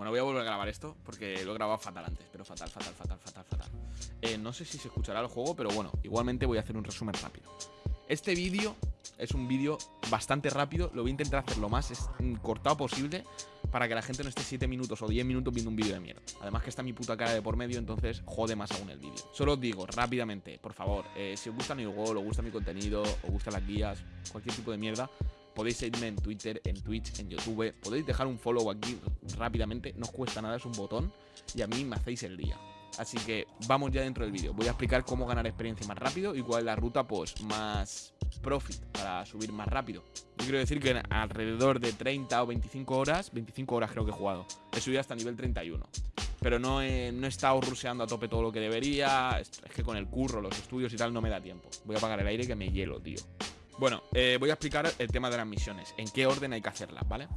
Bueno, voy a volver a grabar esto porque lo he grabado fatal antes, pero fatal, fatal, fatal, fatal, fatal. Eh, no sé si se escuchará el juego, pero bueno, igualmente voy a hacer un resumen rápido. Este vídeo es un vídeo bastante rápido, lo voy a intentar hacer lo más cortado posible para que la gente no esté 7 minutos o 10 minutos viendo un vídeo de mierda. Además que está mi puta cara de por medio, entonces jode más aún el vídeo. Solo os digo rápidamente, por favor, eh, si os gusta mi juego, os gusta mi contenido, os gustan las guías, cualquier tipo de mierda, podéis seguirme en Twitter, en Twitch, en YouTube, podéis dejar un follow aquí rápidamente, no os cuesta nada, es un botón y a mí me hacéis el día. Así que vamos ya dentro del vídeo. Voy a explicar cómo ganar experiencia más rápido y cuál es la ruta pues más profit para subir más rápido. Yo quiero decir que alrededor de 30 o 25 horas, 25 horas creo que he jugado, he subido hasta nivel 31. Pero no no he estado ruseando a tope todo lo que debería, es que con el curro, los estudios y tal no me da tiempo. Voy a apagar el aire que me hielo, tío. Bueno, eh, voy a explicar el tema de las misiones, en qué orden hay que hacerlas, ¿vale?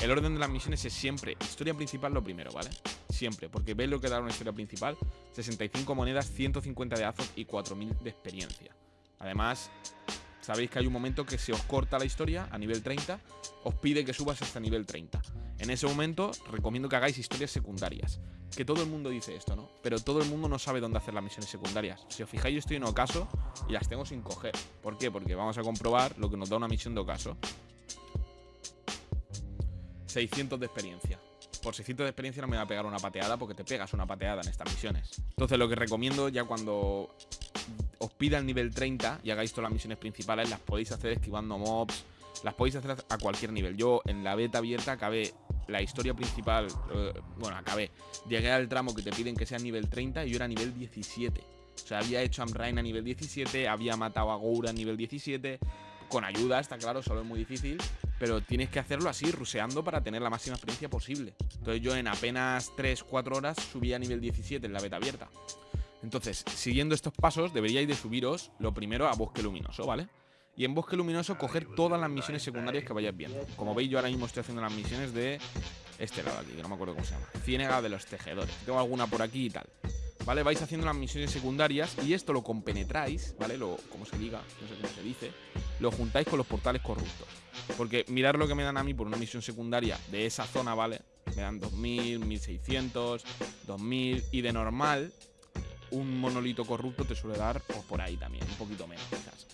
El orden de las misiones es siempre historia principal lo primero, ¿vale? Siempre, porque veis lo que da una historia principal, 65 monedas, 150 de azos y 4000 de experiencia. Además, sabéis que hay un momento que se os corta la historia a nivel 30, os pide que subas hasta nivel 30. En ese momento recomiendo que hagáis historias secundarias. Que todo el mundo dice esto, ¿no? Pero todo el mundo no sabe dónde hacer las misiones secundarias. Si os fijáis, yo estoy en ocaso y las tengo sin coger. ¿Por qué? Porque vamos a comprobar lo que nos da una misión de ocaso. 600 de experiencia. Por 600 de experiencia no me va a pegar una pateada porque te pegas una pateada en estas misiones. Entonces lo que recomiendo ya cuando os pida el nivel 30 y hagáis todas las misiones principales, las podéis hacer esquivando mobs, las podéis hacer a cualquier nivel. Yo en la beta abierta acabé la historia principal, eh, bueno, acabé. Llegué al tramo que te piden que sea nivel 30 y yo era nivel 17. O sea, había hecho Amrain a nivel 17, había matado a Goura a nivel 17. Con ayuda, está claro, solo es muy difícil. Pero tienes que hacerlo así, ruseando para tener la máxima experiencia posible. Entonces yo en apenas 3-4 horas subí a nivel 17 en la beta abierta. Entonces, siguiendo estos pasos, deberíais de subiros lo primero a Bosque Luminoso, ¿vale? Y en Bosque Luminoso coger todas las misiones secundarias que vayáis viendo. Como veis, yo ahora mismo estoy haciendo las misiones de este lado aquí, que no me acuerdo cómo se llama. Ciénega de los Tejedores. Tengo alguna por aquí y tal. ¿Vale? Vais haciendo las misiones secundarias y esto lo compenetráis, ¿vale? Lo, como se diga, no sé cómo se dice. Lo juntáis con los portales corruptos. Porque mirar lo que me dan a mí por una misión secundaria de esa zona, ¿vale? Me dan 2000, 1600, 2000 y de normal un monolito corrupto te suele dar pues, por ahí también, un poquito menos quizás.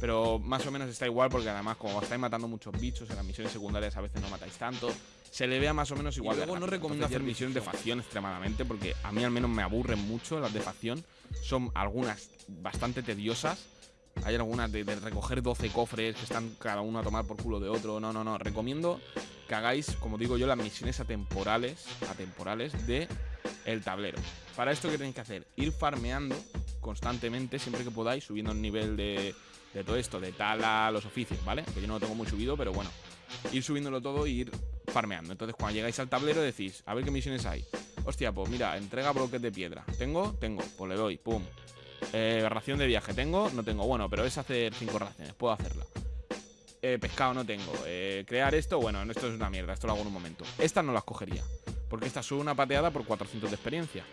Pero más o menos está igual porque además como estáis matando muchos bichos en las misiones secundarias a veces no matáis tanto, se le vea más o menos igual. Y luego no recomiendo hacer misiones de facción extremadamente porque a mí al menos me aburren mucho las de facción. Son algunas bastante tediosas. Hay algunas de, de, recoger 12 cofres que están cada uno a tomar por culo de otro. No, no, no. Recomiendo que hagáis, como digo yo, las misiones atemporales, atemporales de el tablero. Para esto, ¿qué tenéis que hacer? Ir farmeando constantemente, siempre que podáis, subiendo el nivel de, todo esto, de tala, los oficios, ¿vale? Que yo no lo tengo muy subido, pero bueno. Ir subiéndolo todo y ir farmeando. Entonces, cuando llegáis al tablero, decís, a ver qué misiones hay. Hostia, pues mira, entrega bloques de piedra. ¿Tengo? Tengo. Pues le doy, pum. Eh, ración de viaje. ¿Tengo? No tengo. Bueno, pero es hacer cinco raciones. Puedo hacerla. Eh, pescado no tengo. Eh, crear esto, bueno, esto es una mierda. Esto lo hago en un momento. Estas no las cogería. Porque esta sube una pateada por 400 de experiencia.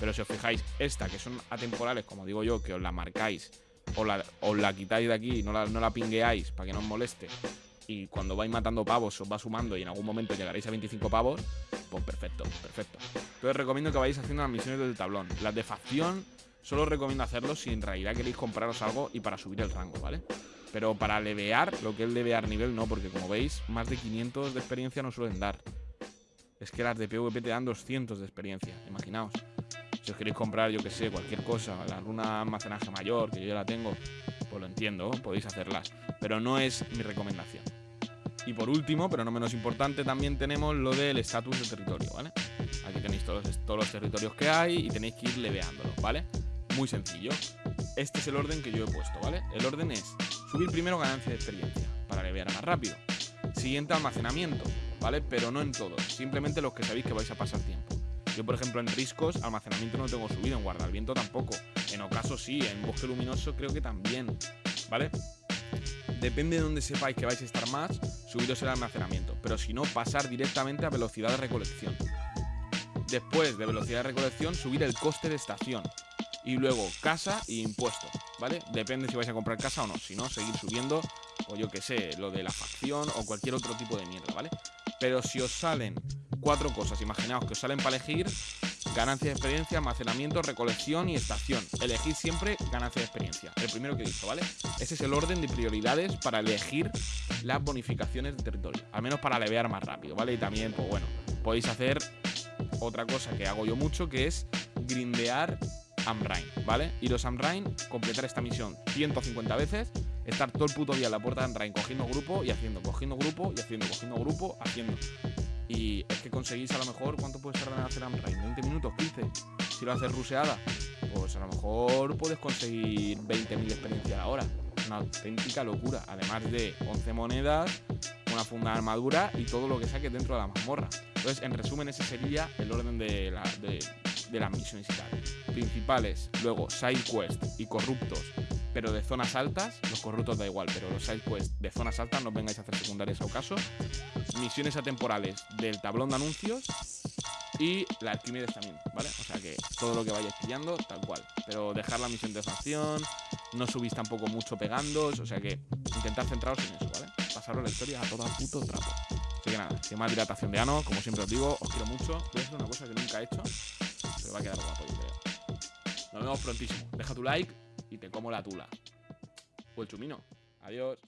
Pero si os fijáis, esta, que son atemporales, como digo yo, que os la marcáis, o la, os la quitáis de aquí, no la, no la pingueáis para que no os moleste, y cuando vais matando pavos os va sumando y en algún momento llegaréis a 25 pavos, pues perfecto, perfecto. Entonces recomiendo que vayáis haciendo las misiones del tablón. Las de facción solo os recomiendo hacerlo si en realidad queréis compraros algo y para subir el rango, ¿vale? Pero para levear, lo que es levear nivel no, porque como veis, más de 500 de experiencia no suelen dar. Es que las de PvP te dan 200 de experiencia, imaginaos. Si os queréis comprar, yo que sé, cualquier cosa, alguna almacenaje mayor, que yo ya la tengo, pues lo entiendo, podéis hacerlas. Pero no es mi recomendación. Y por último, pero no menos importante, también tenemos lo del estatus de territorio, ¿vale? Aquí tenéis todos, todos los territorios que hay y tenéis que ir leveándolos, ¿vale? Muy sencillo. Este es el orden que yo he puesto, ¿vale? El orden es subir primero ganancia de experiencia, para levear más rápido. Siguiente, almacenamiento, ¿vale? Pero no en todos, simplemente los que sabéis que vais a pasar tiempo. Yo, por ejemplo, en riscos, almacenamiento no tengo subido, en guardaviento tampoco. En ocaso sí, en bosque luminoso creo que también, ¿vale? Depende de donde sepáis que vais a estar más, subiros el almacenamiento. Pero si no, pasar directamente a velocidad de recolección. Después de velocidad de recolección, subir el coste de estación. Y luego casa e impuesto, ¿vale? Depende si vais a comprar casa o no. Si no, seguir subiendo, o yo que sé, lo de la facción o cualquier otro tipo de mierda, ¿vale? Pero si os salen cuatro cosas. Imaginaos que os salen para elegir ganancia de experiencia, almacenamiento, recolección y estación. Elegid siempre ganancia de experiencia. El primero que he dicho, ¿vale? Ese es el orden de prioridades para elegir las bonificaciones de territorio. Al menos para levear más rápido, ¿vale? Y también, pues bueno, podéis hacer otra cosa que hago yo mucho, que es grindear Amrain, ¿vale? Iros Amrain, completar esta misión 150 veces, estar todo el puto día en la puerta de Amrain cogiendo grupo y haciendo, cogiendo grupo y haciendo, cogiendo grupo, haciendo. Y es que conseguís a lo mejor, ¿cuánto puedes tardar en hacer Amrain? ¿20 minutos? ¿15? Si lo haces ruseada, pues a lo mejor puedes conseguir 20.000 experiencias ahora. Una auténtica locura. Además de 11 monedas, una funda de armadura y todo lo que saques dentro de la mazmorra. Entonces, en resumen, ese sería el orden de, la, de las misiones y tal. Principales, luego side quest y corruptos, pero de zonas altas. Los corruptos da igual, pero los side quests de zonas altas no vengáis a hacer secundarias o caso. Misiones atemporales del tablón de anuncios y la Arquímedes también, ¿vale? O sea que todo lo que vayáis pillando, tal cual. Pero dejar la misión de facción, no subís tampoco mucho pegando, o sea que intentar centraros en eso, ¿vale? Pasaros la historia a todo puto trapo. Así que nada, sin más dilatación de ano, como siempre os digo, os quiero mucho. Voy a hacer una cosa que nunca he hecho, pero va a quedar guapo, yo creo. Nos vemos prontísimo. Deja tu like y te como la tula. O el chumino. Adiós.